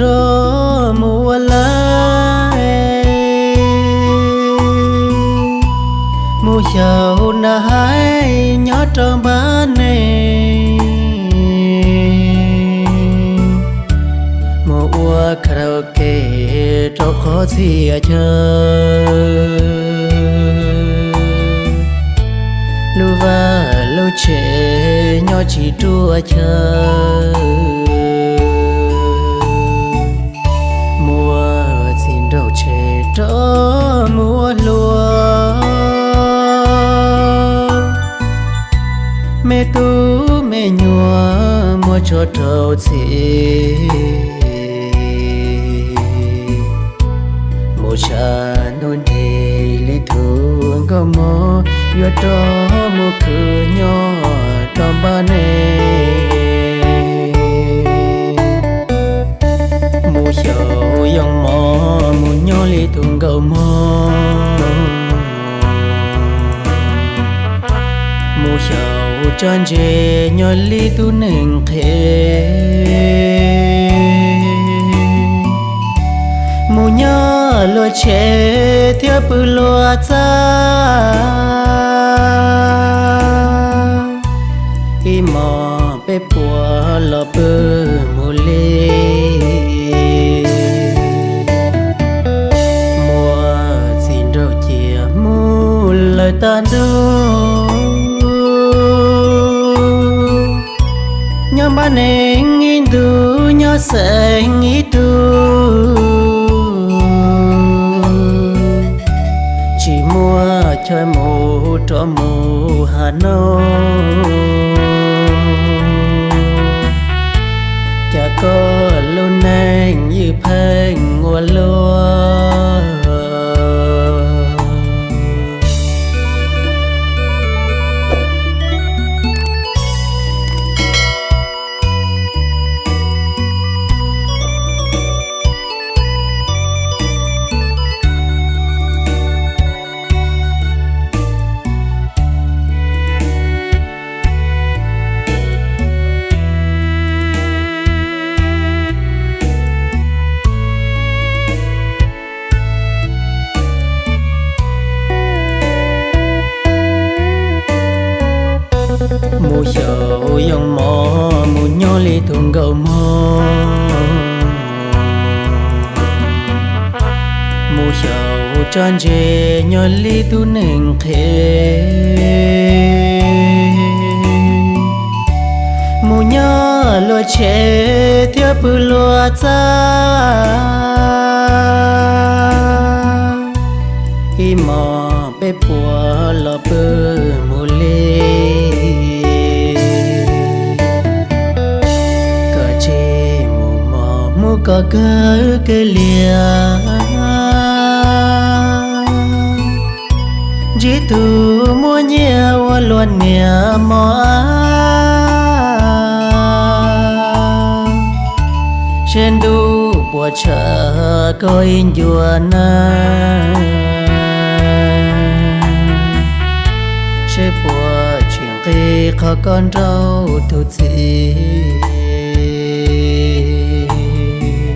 trô mùa lai mùa giàu na hai nhỏ trơ ba nè mùa ua karaoke trô khó gì à chơi lưu và lưu trẻ nhỏ chỉ trua chơi cho trâu chị một cha nôn đi lý thương có mơ yo cho một cứ nhỏ trong ba nề một sầu dòng mò một nhỏ lý thương có mơ một sầu Chọn chê nhỏ lý tu nâng thế mù nhớ lo chế thiếp lo cha. Nhớ ba nên nghĩ đủ nhớ sẽ nghĩ đủ chỉ mua chơi mù cho mù hà nội. Sầu dòng mò mù nhó li thùng gầu mò mù sầu chân chê nhó li tu nền khê mù nhó lo chê theo bự lo cha y mò bê bù có cơ cái lìa. Chỉ tu mua nhiều luôn nhẹ mò. Trên đu bùa chờ coi dùa na sẽ bùa chuyện kỳ khó con rau thu gì